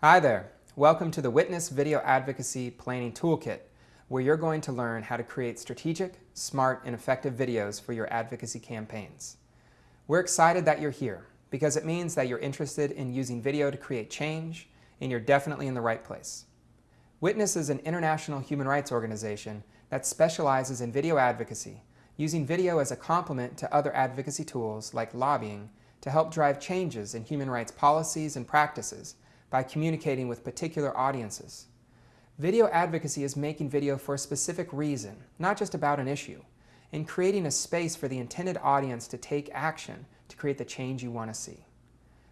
Hi there. Welcome to the Witness Video Advocacy Planning Toolkit, where you're going to learn how to create strategic, smart, and effective videos for your advocacy campaigns. We're excited that you're here because it means that you're interested in using video to create change, and you're definitely in the right place. Witness is an international human rights organization that specializes in video advocacy, using video as a complement to other advocacy tools like lobbying to help drive changes in human rights policies and practices by communicating with particular audiences. Video advocacy is making video for a specific reason, not just about an issue, and creating a space for the intended audience to take action to create the change you want to see.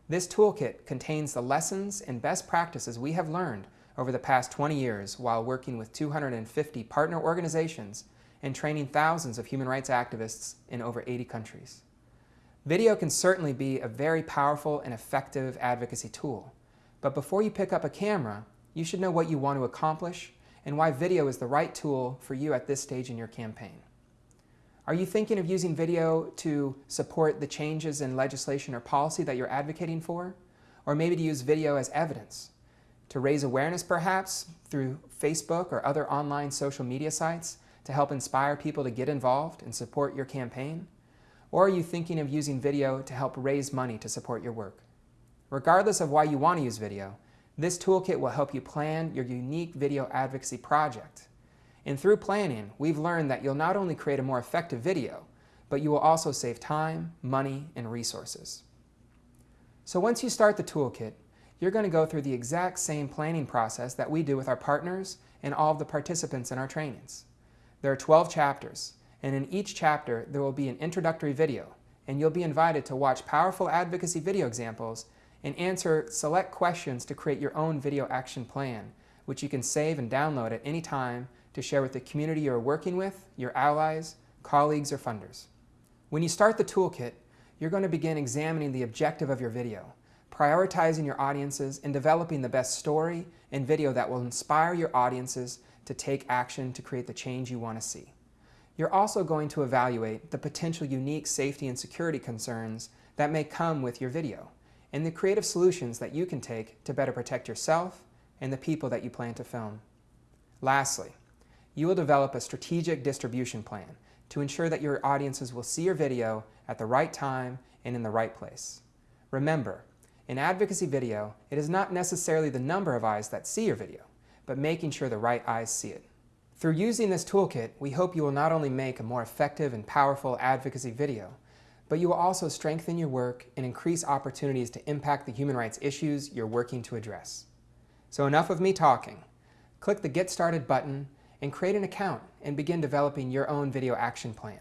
This toolkit contains the lessons and best practices we have learned over the past 20 years while working with 250 partner organizations and training thousands of human rights activists in over 80 countries. Video can certainly be a very powerful and effective advocacy tool, but before you pick up a camera, you should know what you want to accomplish and why video is the right tool for you at this stage in your campaign. Are you thinking of using video to support the changes in legislation or policy that you're advocating for? Or maybe to use video as evidence? To raise awareness perhaps through Facebook or other online social media sites to help inspire people to get involved and support your campaign? Or are you thinking of using video to help raise money to support your work? Regardless of why you want to use video, this toolkit will help you plan your unique video advocacy project. And through planning, we've learned that you'll not only create a more effective video, but you will also save time, money, and resources. So once you start the toolkit, you're going to go through the exact same planning process that we do with our partners and all of the participants in our trainings. There are 12 chapters, and in each chapter there will be an introductory video, and you'll be invited to watch powerful advocacy video examples and answer select questions to create your own video action plan, which you can save and download at any time to share with the community you're working with, your allies, colleagues, or funders. When you start the toolkit, you're going to begin examining the objective of your video, prioritizing your audiences, and developing the best story and video that will inspire your audiences to take action to create the change you want to see. You're also going to evaluate the potential unique safety and security concerns that may come with your video and the creative solutions that you can take to better protect yourself and the people that you plan to film. Lastly, you will develop a strategic distribution plan to ensure that your audiences will see your video at the right time and in the right place. Remember, in advocacy video, it is not necessarily the number of eyes that see your video, but making sure the right eyes see it. Through using this toolkit, we hope you will not only make a more effective and powerful advocacy video, but you will also strengthen your work and increase opportunities to impact the human rights issues you're working to address. So enough of me talking. Click the Get Started button and create an account and begin developing your own video action plan.